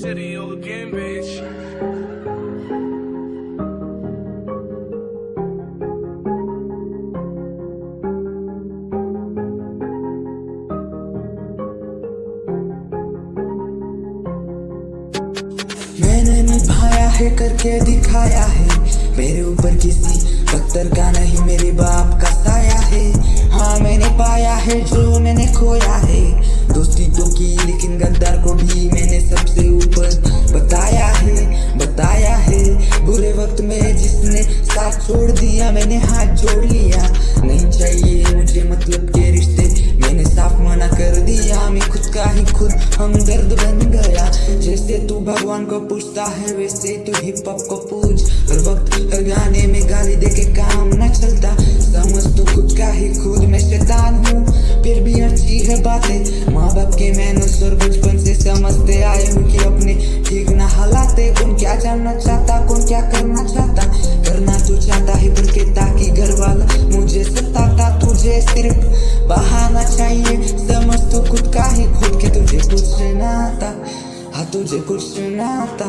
city all again, bitch. मैंने निभाया है करके दिखाया है। मेरे ऊपर किसी पत्थर का नहीं मेरे बाप का साया है। हाँ मैंने पाया है जो मैंने खोया है। दोस्ती तो की लेकिन गद्दार को भी जोड़ लिया नहीं चाहिए मुझे मतलब के रिश्ते। मैंने साफ़ मना कर दिया, मैं खुद का ही खुद हमदर्द बन गया। जैसे तू भगवान को पूछता है, वैसे तू हिप हॉप को पूछ। हर वक्त गाने में गाली दे के काम न चलता। समझ तू खुद का ही खुद मैं शैतान हूँ। फिर भी अच्छी है बातें। माँ बाप के मैनर्स और बचपन से समझते आए हूँ कि अपने ठीक ना हालाते। कौन क्या जानना चाहता, कौन क्या करना चाहता? सिर्फ़ बहाना चाहिए। समझ तू खुद का ही खुद के तुझे कुछ ना आता। हाँ तुझे कुछ ना आता।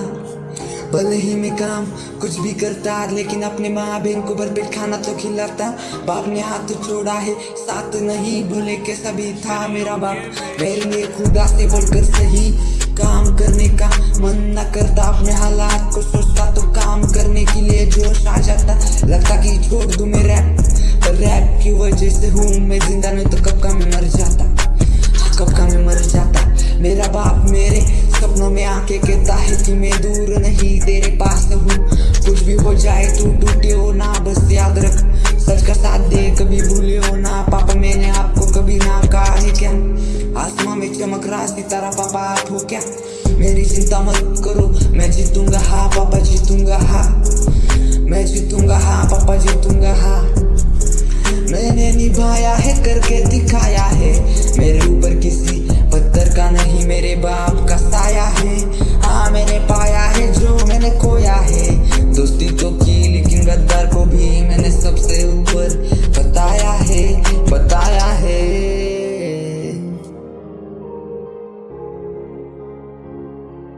भले ही मैं काम कुछ भी करता, लेकिन अपने माँ बहन को भरपेट खाना तो खिलाता। बाप ने हाथ छोड़ा है, साथ नहीं भले के सभी था मेरा बाप। मेरे खुदा से बढ़कर सही काम रैप की वजह से हूँ मैं ज़िंदा नहीं तो कब का मैं मर जाता? कब का मैं मर जाता? मेरा बाप मेरे सपनों में आके कहता है कि मैं दूर नहीं, तेरे पास हूँ। कुछ भी हो जाए तू टूटे हो ना, बस याद रख। सच का साथ दे, कभी भूले हो ना। पापा मैंने आपको कभी ना कहा है क्या? आसमां में चमक रहा सितारा पापा, आप हो क्या? मेरी चिंता मत करो, मैं जीतूँगा हाँ पापा जीतूँगा हाँ। मैं जीतूँगा हाँ पापा जीतूँगा हाँ। निभाया है, करके दिखाया है। मेरे ऊपर किसी पत्थर का नहीं, मेरे बाप का साया है। हाँ मैंने पाया है जो मैंने खोया है। दोस्ती तो की, लेकिन गद्दार को भी मैंने सबसे ऊपर